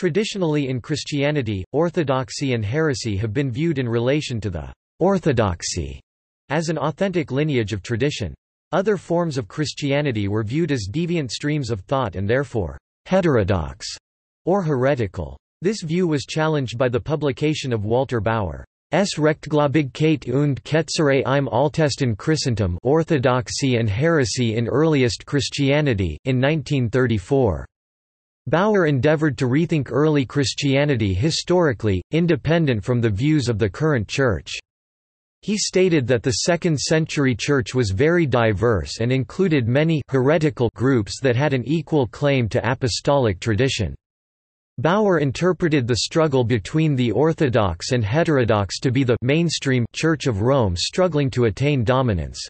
Traditionally in Christianity, orthodoxy and heresy have been viewed in relation to the orthodoxy as an authentic lineage of tradition. Other forms of Christianity were viewed as deviant streams of thought and therefore heterodox or heretical. This view was challenged by the publication of Walter Bauer. S. Rechtgläubigkeit und Ketzerei im Altesten Christentum Orthodoxy and Heresy in Earliest Christianity, in 1934. Bauer endeavored to rethink early Christianity historically, independent from the views of the current Church. He stated that the second-century Church was very diverse and included many heretical groups that had an equal claim to apostolic tradition. Bauer interpreted the struggle between the Orthodox and heterodox to be the mainstream Church of Rome struggling to attain dominance.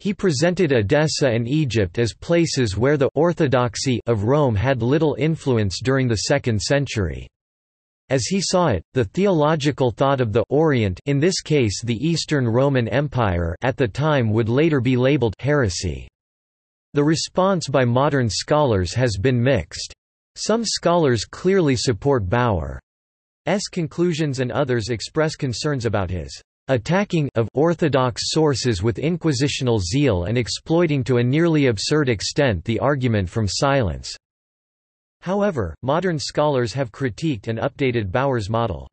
He presented Edessa and Egypt as places where the orthodoxy of Rome had little influence during the 2nd century. As he saw it, the theological thought of the Orient in this case the Eastern Roman Empire at the time would later be labeled heresy. The response by modern scholars has been mixed. Some scholars clearly support Bauer's conclusions and others express concerns about his attacking of orthodox sources with inquisitional zeal and exploiting to a nearly absurd extent the argument from silence. However, modern scholars have critiqued and updated Bauer's model.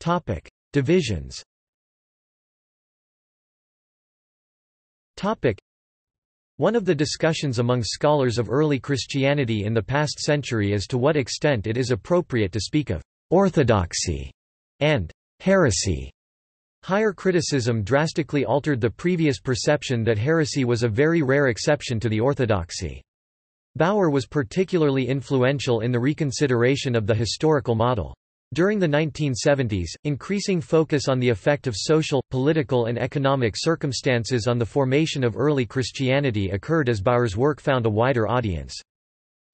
Topic: Divisions Topic: one of the discussions among scholars of early Christianity in the past century is to what extent it is appropriate to speak of «orthodoxy» and «heresy». Higher criticism drastically altered the previous perception that heresy was a very rare exception to the orthodoxy. Bauer was particularly influential in the reconsideration of the historical model. During the 1970s, increasing focus on the effect of social, political and economic circumstances on the formation of early Christianity occurred as Bauer's work found a wider audience.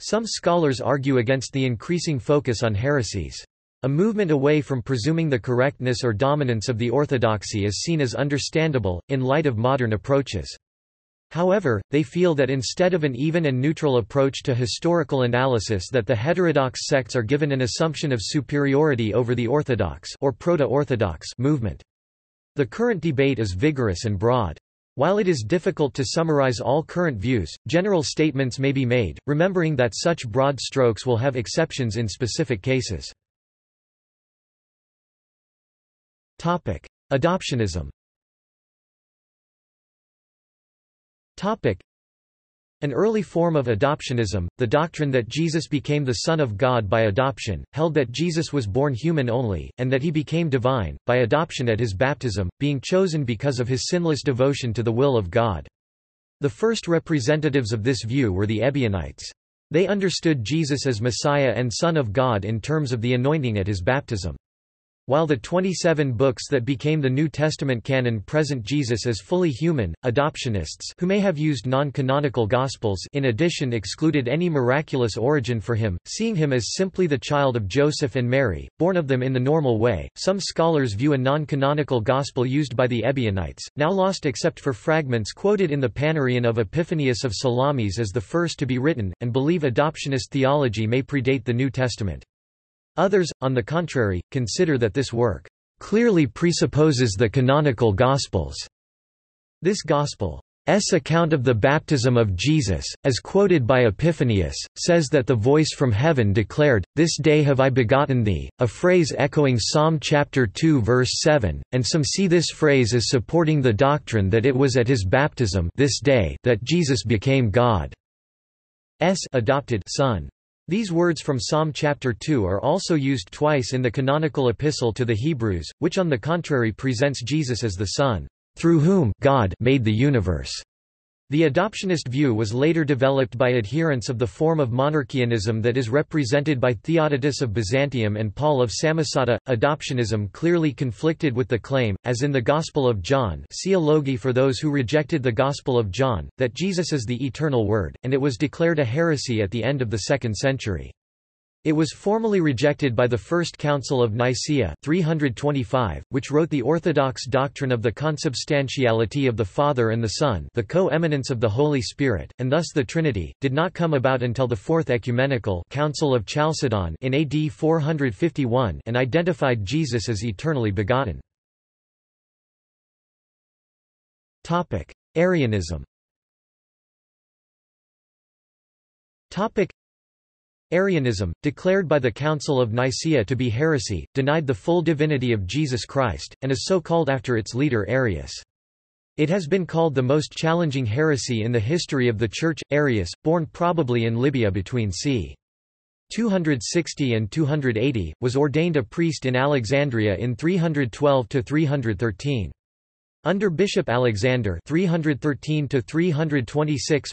Some scholars argue against the increasing focus on heresies. A movement away from presuming the correctness or dominance of the orthodoxy is seen as understandable, in light of modern approaches. However, they feel that instead of an even and neutral approach to historical analysis that the heterodox sects are given an assumption of superiority over the orthodox or proto-orthodox movement. The current debate is vigorous and broad. While it is difficult to summarize all current views, general statements may be made, remembering that such broad strokes will have exceptions in specific cases. Adoptionism Topic: An early form of adoptionism, the doctrine that Jesus became the Son of God by adoption, held that Jesus was born human only, and that he became divine, by adoption at his baptism, being chosen because of his sinless devotion to the will of God. The first representatives of this view were the Ebionites. They understood Jesus as Messiah and Son of God in terms of the anointing at his baptism. While the 27 books that became the New Testament canon present Jesus as fully human, adoptionists who may have used non-canonical Gospels in addition excluded any miraculous origin for him, seeing him as simply the child of Joseph and Mary, born of them in the normal way. Some scholars view a non-canonical Gospel used by the Ebionites, now lost except for fragments quoted in the Panarion of Epiphanius of Salamis as the first to be written, and believe adoptionist theology may predate the New Testament. Others, on the contrary, consider that this work clearly presupposes the canonical Gospels. This Gospel's account of the baptism of Jesus, as quoted by Epiphanius, says that the voice from heaven declared, This day have I begotten thee, a phrase echoing Psalm chapter 2 verse 7, and some see this phrase as supporting the doctrine that it was at his baptism this day that Jesus became God's adopted son. These words from Psalm chapter 2 are also used twice in the canonical epistle to the Hebrews, which on the contrary presents Jesus as the Son, through whom God made the universe. The adoptionist view was later developed by adherents of the form of monarchianism that is represented by Theodotus of Byzantium and Paul of Samosata. Adoptionism clearly conflicted with the claim, as in the Gospel of John see Alogi for those who rejected the Gospel of John, that Jesus is the eternal Word, and it was declared a heresy at the end of the second century. It was formally rejected by the First Council of Nicaea 325, which wrote the orthodox doctrine of the consubstantiality of the Father and the Son the co-eminence of the Holy Spirit, and thus the Trinity, did not come about until the Fourth Ecumenical Council of Chalcedon in AD 451 and identified Jesus as eternally begotten. Arianism Arianism, declared by the Council of Nicaea to be heresy, denied the full divinity of Jesus Christ, and is so called after its leader Arius. It has been called the most challenging heresy in the history of the Church. Arius, born probably in Libya between c. 260 and 280, was ordained a priest in Alexandria in 312–313. Under Bishop Alexander 313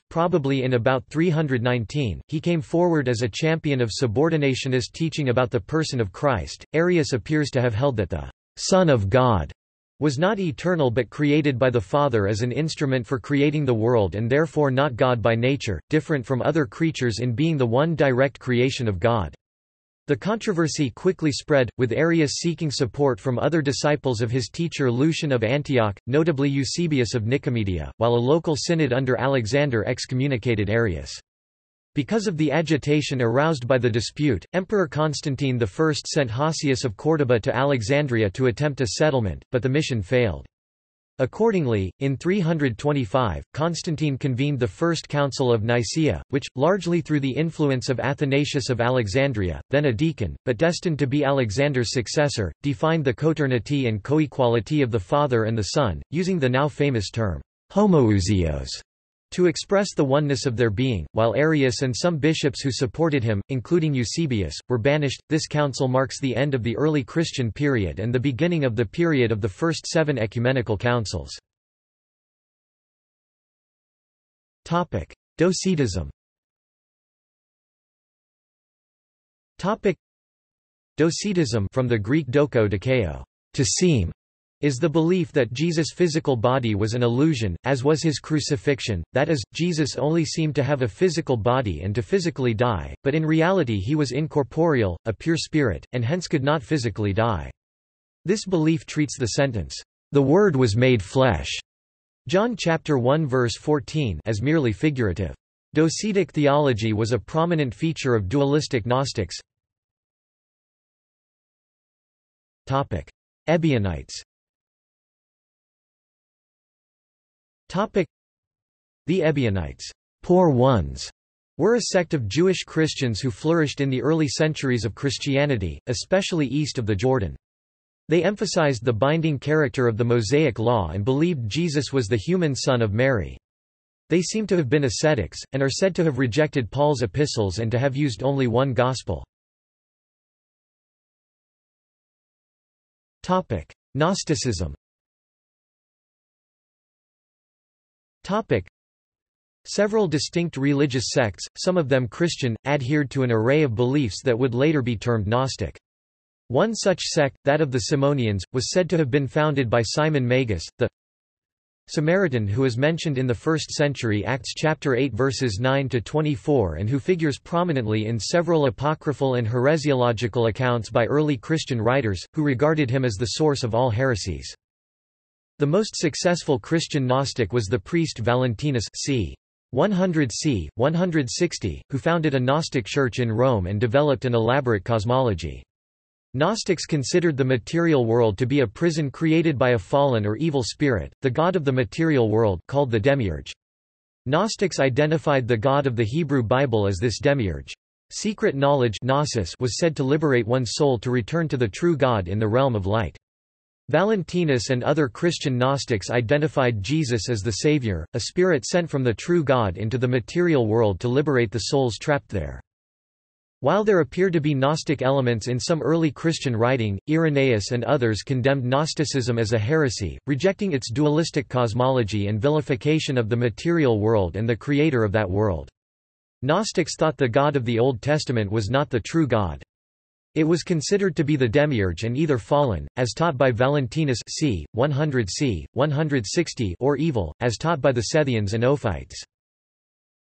probably in about 319, he came forward as a champion of subordinationist teaching about the person of Christ. Arius appears to have held that the Son of God was not eternal but created by the Father as an instrument for creating the world and therefore not God by nature, different from other creatures in being the one direct creation of God. The controversy quickly spread, with Arius seeking support from other disciples of his teacher Lucian of Antioch, notably Eusebius of Nicomedia, while a local synod under Alexander excommunicated Arius. Because of the agitation aroused by the dispute, Emperor Constantine I sent Hosius of Córdoba to Alexandria to attempt a settlement, but the mission failed. Accordingly, in 325, Constantine convened the First Council of Nicaea, which, largely through the influence of Athanasius of Alexandria, then a deacon, but destined to be Alexander's successor, defined the coeternity and coequality of the Father and the Son, using the now famous term, homoousios, to express the oneness of their being, while Arius and some bishops who supported him, including Eusebius, were banished. This council marks the end of the early Christian period and the beginning of the period of the first seven ecumenical councils. Docetism Docetism from the Greek doko dokeo, to seem, is the belief that Jesus' physical body was an illusion, as was his crucifixion, that is, Jesus only seemed to have a physical body and to physically die, but in reality he was incorporeal, a pure spirit, and hence could not physically die. This belief treats the sentence, "...the Word was made flesh", John chapter 1 verse 14 as merely figurative. Docetic theology was a prominent feature of dualistic Gnostics. Ebionites The Ebionites poor ones", were a sect of Jewish Christians who flourished in the early centuries of Christianity, especially east of the Jordan. They emphasized the binding character of the Mosaic Law and believed Jesus was the human son of Mary. They seem to have been ascetics, and are said to have rejected Paul's epistles and to have used only one gospel. Gnosticism Topic. Several distinct religious sects, some of them Christian, adhered to an array of beliefs that would later be termed Gnostic. One such sect, that of the Simonians, was said to have been founded by Simon Magus, the Samaritan who is mentioned in the 1st century Acts chapter 8 verses 9 to 24 and who figures prominently in several apocryphal and heresiological accounts by early Christian writers who regarded him as the source of all heresies. The most successful Christian Gnostic was the priest Valentinus c. 100 c. 160, who founded a Gnostic church in Rome and developed an elaborate cosmology. Gnostics considered the material world to be a prison created by a fallen or evil spirit, the god of the material world called the demiurge. Gnostics identified the God of the Hebrew Bible as this demiurge. Secret knowledge gnosis was said to liberate one's soul to return to the true God in the realm of light. Valentinus and other Christian Gnostics identified Jesus as the Savior, a spirit sent from the true God into the material world to liberate the souls trapped there. While there appear to be Gnostic elements in some early Christian writing, Irenaeus and others condemned Gnosticism as a heresy, rejecting its dualistic cosmology and vilification of the material world and the creator of that world. Gnostics thought the God of the Old Testament was not the true God. It was considered to be the demiurge and either fallen, as taught by Valentinus c. 100 c. 160 or evil, as taught by the Sethians and Ophites.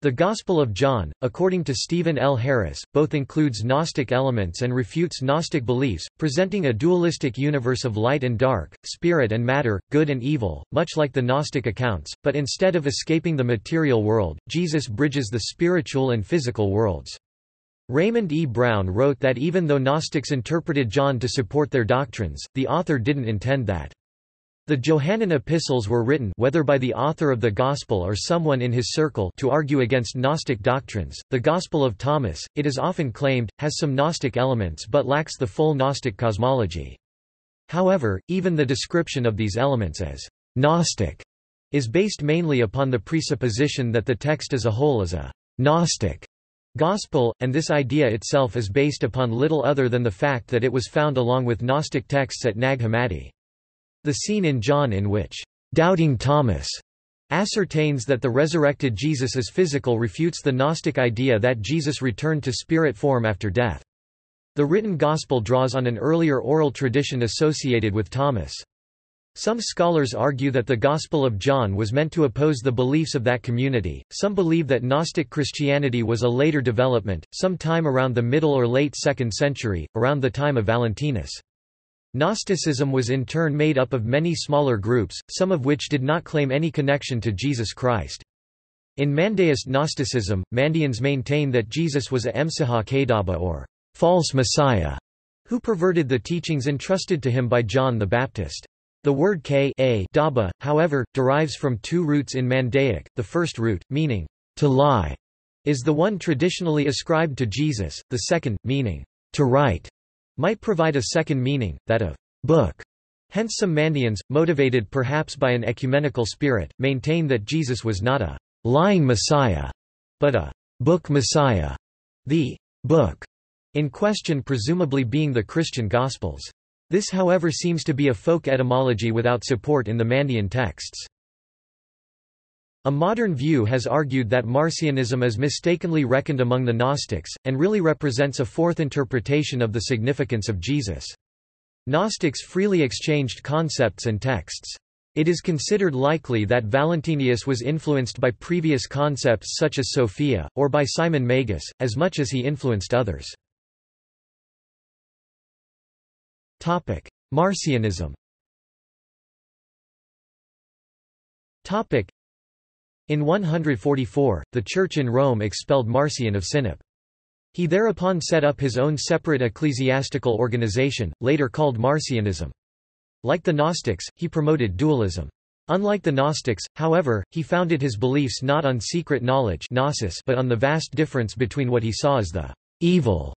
The Gospel of John, according to Stephen L. Harris, both includes Gnostic elements and refutes Gnostic beliefs, presenting a dualistic universe of light and dark, spirit and matter, good and evil, much like the Gnostic accounts, but instead of escaping the material world, Jesus bridges the spiritual and physical worlds. Raymond E. Brown wrote that even though Gnostics interpreted John to support their doctrines, the author didn't intend that. The Johannine epistles were written whether by the author of the Gospel or someone in his circle to argue against Gnostic doctrines. The Gospel of Thomas, it is often claimed, has some Gnostic elements but lacks the full Gnostic cosmology. However, even the description of these elements as Gnostic is based mainly upon the presupposition that the text as a whole is a Gnostic gospel, and this idea itself is based upon little other than the fact that it was found along with Gnostic texts at Nag Hammadi. The scene in John in which doubting Thomas ascertains that the resurrected Jesus is physical refutes the Gnostic idea that Jesus returned to spirit form after death. The written gospel draws on an earlier oral tradition associated with Thomas. Some scholars argue that the Gospel of John was meant to oppose the beliefs of that community. Some believe that Gnostic Christianity was a later development, sometime around the middle or late 2nd century, around the time of Valentinus. Gnosticism was in turn made up of many smaller groups, some of which did not claim any connection to Jesus Christ. In Mandaeist Gnosticism, Mandeans maintain that Jesus was a Emsiha Kadaba or false messiah, who perverted the teachings entrusted to him by John the Baptist. The word K a daba, however, derives from two roots in Mandaic. The first root, meaning to lie, is the one traditionally ascribed to Jesus, the second, meaning to write, might provide a second meaning, that of book. Hence some Mandeans, motivated perhaps by an ecumenical spirit, maintain that Jesus was not a lying Messiah, but a book Messiah. The book in question presumably being the Christian Gospels. This however seems to be a folk etymology without support in the Mandean texts. A modern view has argued that Marcionism is mistakenly reckoned among the Gnostics, and really represents a fourth interpretation of the significance of Jesus. Gnostics freely exchanged concepts and texts. It is considered likely that Valentinius was influenced by previous concepts such as Sophia, or by Simon Magus, as much as he influenced others. Marcionism in 144, the Church in Rome expelled Marcion of Sinope. He thereupon set up his own separate ecclesiastical organization, later called Marcionism. Like the Gnostics, he promoted dualism. Unlike the Gnostics, however, he founded his beliefs not on secret knowledge gnosis but on the vast difference between what he saw as the evil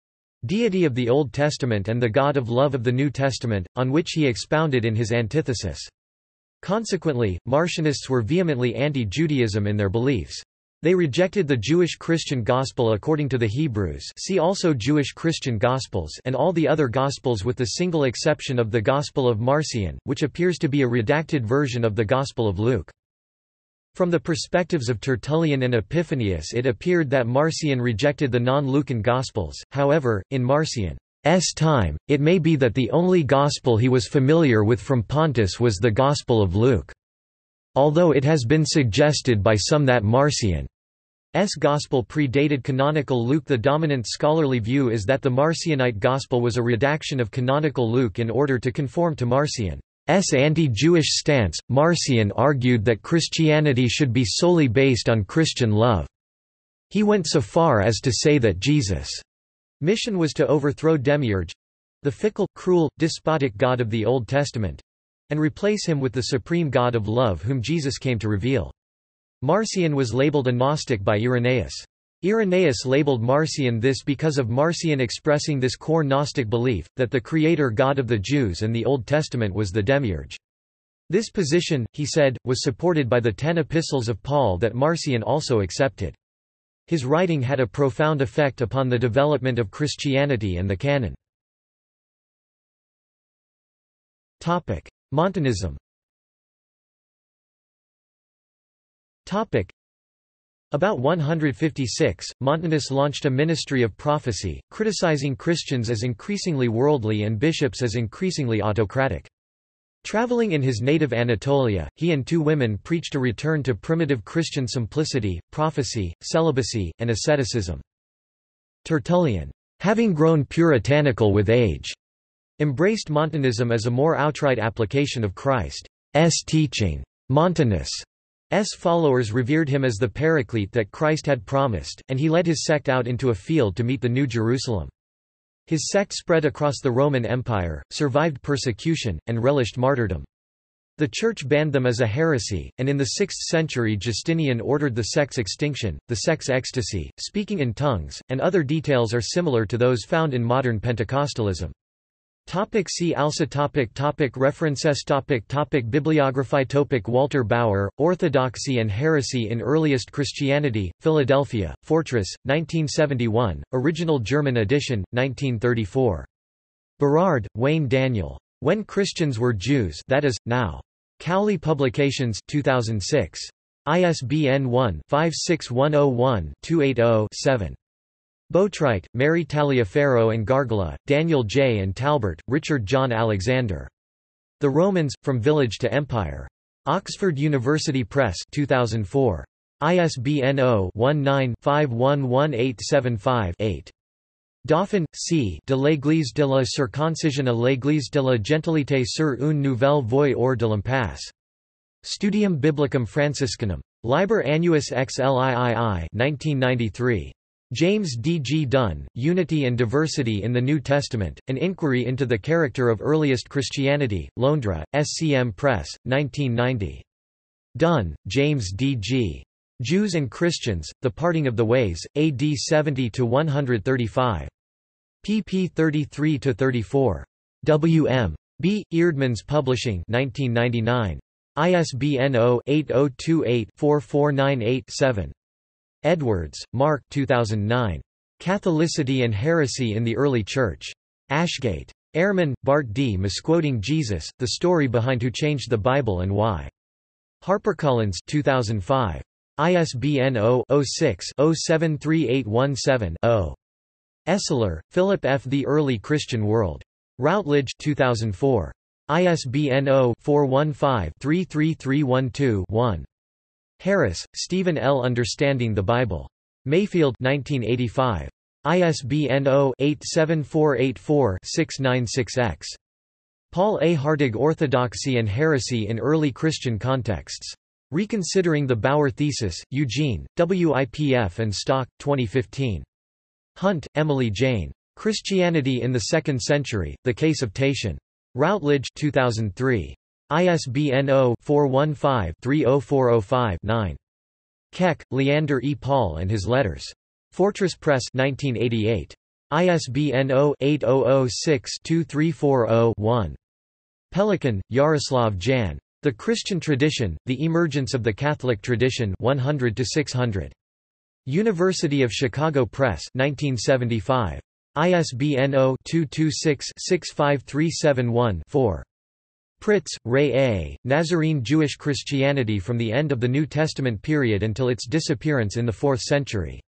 deity of the Old Testament and the God of love of the New Testament, on which he expounded in his antithesis. Consequently, Marcionists were vehemently anti-Judaism in their beliefs. They rejected the Jewish Christian Gospel according to the Hebrews see also Jewish Christian Gospels and all the other Gospels with the single exception of the Gospel of Marcion, which appears to be a redacted version of the Gospel of Luke. From the perspectives of Tertullian and Epiphanius it appeared that Marcion rejected the non-Lucan Gospels, however, in Marcion's time, it may be that the only gospel he was familiar with from Pontus was the Gospel of Luke. Although it has been suggested by some that Marcion's Gospel predated canonical Luke the dominant scholarly view is that the Marcionite Gospel was a redaction of canonical Luke in order to conform to Marcion's anti-Jewish stance. Marcion argued that Christianity should be solely based on Christian love. He went so far as to say that Jesus' Mission was to overthrow Demiurge—the fickle, cruel, despotic God of the Old Testament—and replace him with the supreme God of love whom Jesus came to reveal. Marcion was labeled a Gnostic by Irenaeus. Irenaeus labeled Marcion this because of Marcion expressing this core Gnostic belief, that the creator God of the Jews and the Old Testament was the Demiurge. This position, he said, was supported by the ten epistles of Paul that Marcion also accepted. His writing had a profound effect upon the development of Christianity and the canon. Montanism about 156, Montanus launched a ministry of prophecy, criticizing Christians as increasingly worldly and bishops as increasingly autocratic. Traveling in his native Anatolia, he and two women preached a return to primitive Christian simplicity, prophecy, celibacy, and asceticism. Tertullian, having grown puritanical with age, embraced Montanism as a more outright application of Christ's teaching. Montanus' followers revered him as the paraclete that Christ had promised, and he led his sect out into a field to meet the New Jerusalem. His sect spread across the Roman Empire, survived persecution, and relished martyrdom. The Church banned them as a heresy, and in the 6th century Justinian ordered the sect's extinction. The sect's ecstasy, speaking in tongues, and other details are similar to those found in modern Pentecostalism. Topic see also topic topic References topic topic Bibliography topic Walter Bauer, Orthodoxy and Heresy in Earliest Christianity, Philadelphia, Fortress, 1971, original German edition, 1934. Berard, Wayne Daniel. When Christians Were Jews that is, now. Cowley Publications 2006. ISBN 1-56101-280-7. Boatwright, Mary Taliaferro and Gargola, Daniel J. and Talbert, Richard John Alexander. The Romans, From Village to Empire. Oxford University Press 2004. ISBN 0-19-511875-8. Dauphin, C. De l'Église de la circoncision à l'Église de la gentilité sur une nouvelle voie hors de l'impasse. Studium Biblicum Franciscanum. Liber Annuus XLIII 1993. James D. G. Dunn, Unity and Diversity in the New Testament, An Inquiry into the Character of Earliest Christianity, Londra, SCM Press, 1990. Dunn, James D. G. Jews and Christians, The Parting of the Ways, AD 70–135. pp 33–34. W. M. B. Eerdmans Publishing 1999. ISBN 0-8028-4498-7. Edwards, Mark 2009. Catholicity and Heresy in the Early Church. Ashgate. Ehrman, Bart D. Misquoting Jesus, The Story Behind Who Changed the Bible and Why. HarperCollins 2005. ISBN 0-06-073817-0. Esler, Philip F. The Early Christian World. Routledge 2004. ISBN 0-415-33312-1. Harris, Stephen L. Understanding the Bible. Mayfield 1985. ISBN 0-87484-696-X. Paul A. Hartog Orthodoxy and Heresy in Early Christian Contexts. Reconsidering the Bauer Thesis, Eugene, WIPF and Stock, 2015. Hunt, Emily Jane. Christianity in the Second Century, The Case of Tatian. Routledge 2003. ISBN 0-415-30405-9. Keck, Leander E. Paul and His Letters. Fortress Press 1988. ISBN 0-8006-2340-1. Pelikan, Jaroslav Jan. The Christian Tradition, The Emergence of the Catholic Tradition 100 600. University of Chicago Press 1975. ISBN 0-226-65371-4. Pritz, Ray A., Nazarene Jewish Christianity from the end of the New Testament period until its disappearance in the 4th century.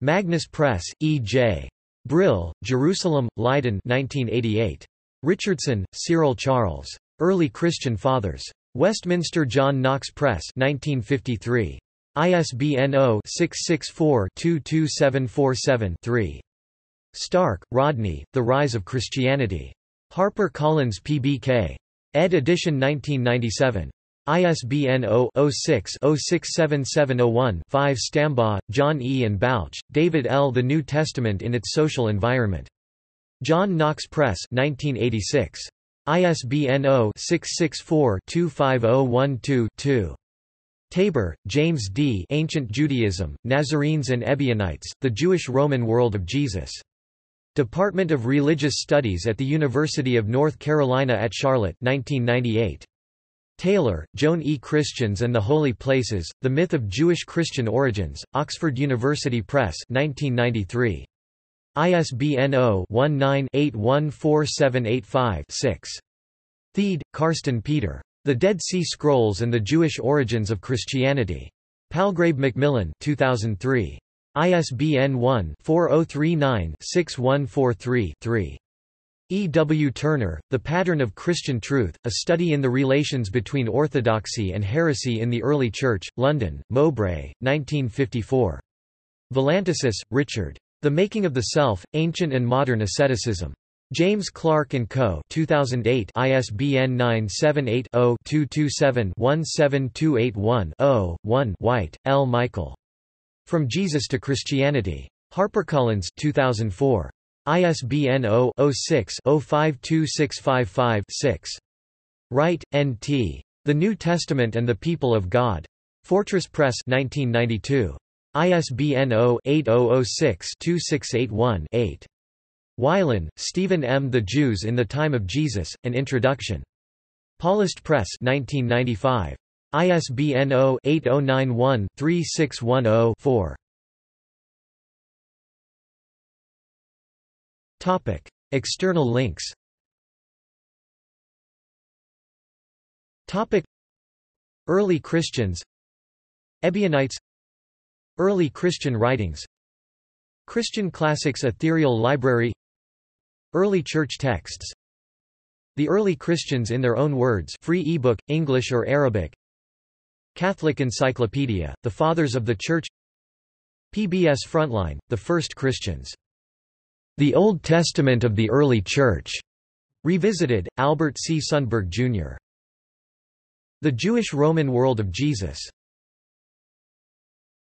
Magnus Press, E. J. Brill, Jerusalem, Leiden 1988. Richardson, Cyril Charles. Early Christian Fathers. Westminster John Knox Press 1953. ISBN 0-664-22747-3. Stark, Rodney, The Rise of Christianity. Harper Collins PBK. Ed. edition 1997. ISBN 0-06-067701-5 Stambaugh, John E. and Balch, David L. The New Testament in its Social Environment. John Knox Press 1986. ISBN 0-664-25012-2. Tabor, James D. Ancient Judaism, Nazarenes and Ebionites, The Jewish-Roman World of Jesus. Department of Religious Studies at the University of North Carolina at Charlotte 1998. Taylor, Joan E. Christians and the Holy Places, The Myth of Jewish Christian Origins, Oxford University Press 1993. ISBN 0-19-814785-6. Thiede, Carsten Peter. The Dead Sea Scrolls and the Jewish Origins of Christianity. Palgrave Macmillan 2003. ISBN 1-4039-6143-3. E. W. Turner, The Pattern of Christian Truth, A Study in the Relations Between Orthodoxy and Heresy in the Early Church, London, Mowbray, 1954. Valantasis, Richard. The Making of the Self, Ancient and Modern Asceticism. James Clarke & Co. 2008 ISBN 978-0-227-17281-0, 1 White, L. Michael. From Jesus to Christianity. HarperCollins 2004. ISBN 0-06-052655-6. Wright, N.T. The New Testament and the People of God. Fortress Press 1992. ISBN 0-8006-2681-8. Wylen, Stephen M. The Jews in the Time of Jesus, An Introduction. Paulist Press 1995. ISBN 0-8091-3610-4. Topic: External links. Topic: Early Christians. Ebionites. Early Christian writings. Christian Classics Ethereal Library. Early Church texts. The Early Christians in Their Own Words free ebook, English or Arabic. Catholic Encyclopedia, The Fathers of the Church PBS Frontline, The First Christians the Old Testament of the Early Church. Revisited, Albert C. Sundberg, Jr. The Jewish-Roman World of Jesus